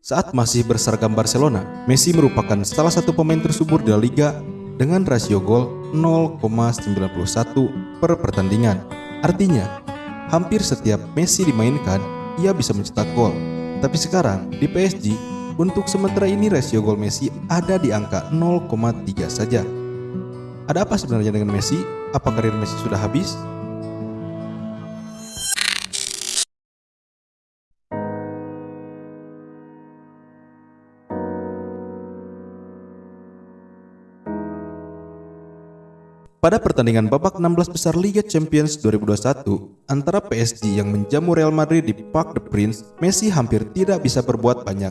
Saat masih berseragam Barcelona, Messi merupakan salah satu pemain tersubur di La Liga dengan rasio gol 0,91 per pertandingan. Artinya, hampir setiap Messi dimainkan, ia bisa mencetak gol. Tapi sekarang, di PSG, untuk sementara ini rasio gol Messi ada di angka 0,3 saja. Ada apa sebenarnya dengan Messi? Apa karir Messi sudah habis? Pada pertandingan babak 16 besar Liga Champions 2021 antara PSG yang menjamu Real Madrid di Parc des Princes, Messi hampir tidak bisa berbuat banyak.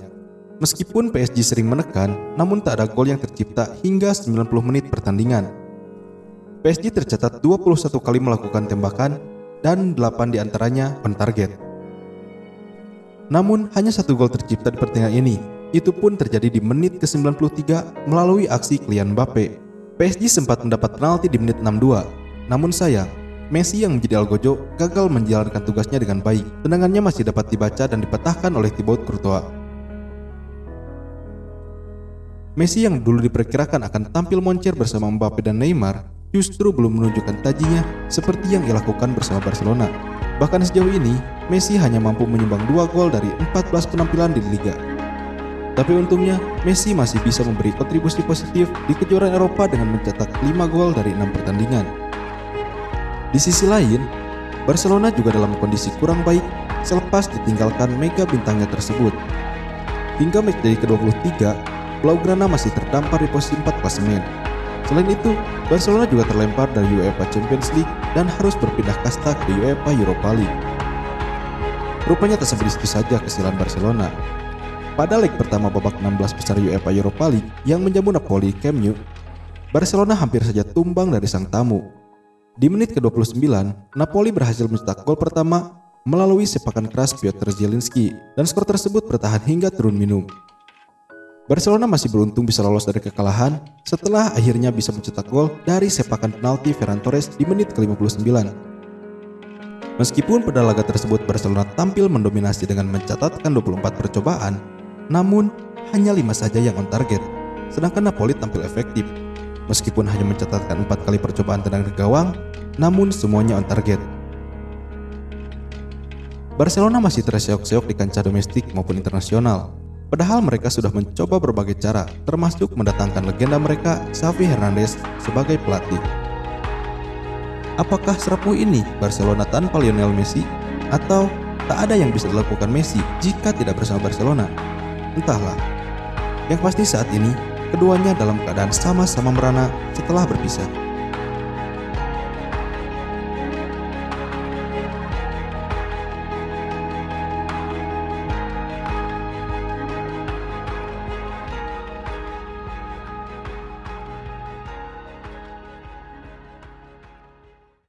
Meskipun PSG sering menekan, namun tak ada gol yang tercipta hingga 90 menit pertandingan. PSG tercatat 21 kali melakukan tembakan dan 8 di antaranya on target. Namun hanya satu gol tercipta di pertandingan ini, itu pun terjadi di menit ke-93 melalui aksi Kylian Mbappe PSG sempat mendapat penalti di menit 62, namun sayang, Messi yang menjadi Algojo gagal menjalankan tugasnya dengan baik. Tendangannya masih dapat dibaca dan dipatahkan oleh Thibaut Courtois. Messi yang dulu diperkirakan akan tampil moncer bersama Mbappe dan Neymar justru belum menunjukkan tajinya seperti yang ia lakukan bersama Barcelona. Bahkan sejauh ini, Messi hanya mampu menyumbang dua gol dari 14 penampilan di Liga. Tapi untungnya, Messi masih bisa memberi kontribusi positif di kejuaraan Eropa dengan mencetak 5 gol dari 6 pertandingan. Di sisi lain, Barcelona juga dalam kondisi kurang baik selepas ditinggalkan mega bintangnya tersebut. Hingga match dari ke-23, Blaugrana masih terdampar di posisi 4 klasemen. Selain itu, Barcelona juga terlempar dari UEFA Champions League dan harus berpindah kasta ke UEFA Europa League. Rupanya tak sebegitu saja kesialan Barcelona, pada leg pertama babak 16 besar UEFA Europa League yang menjamu Napoli Camp Nou, Barcelona hampir saja tumbang dari sang tamu. Di menit ke-29, Napoli berhasil mencetak gol pertama melalui sepakan keras Piotr Zielinski dan skor tersebut bertahan hingga turun minum. Barcelona masih beruntung bisa lolos dari kekalahan setelah akhirnya bisa mencetak gol dari sepakan penalti Ferran Torres di menit ke-59. Meskipun pada laga tersebut Barcelona tampil mendominasi dengan mencatatkan 24 percobaan, namun, hanya lima saja yang on target, sedangkan Napoli tampil efektif. Meskipun hanya mencatatkan empat kali percobaan tendangan ke gawang, namun semuanya on target. Barcelona masih terseok-seok di kancah domestik maupun internasional. Padahal mereka sudah mencoba berbagai cara, termasuk mendatangkan legenda mereka, Xavi Hernandez, sebagai pelatih. Apakah serapuh ini Barcelona tanpa Lionel Messi? Atau tak ada yang bisa dilakukan Messi jika tidak bersama Barcelona? Entahlah. Yang pasti saat ini, keduanya dalam keadaan sama-sama merana setelah berpisah.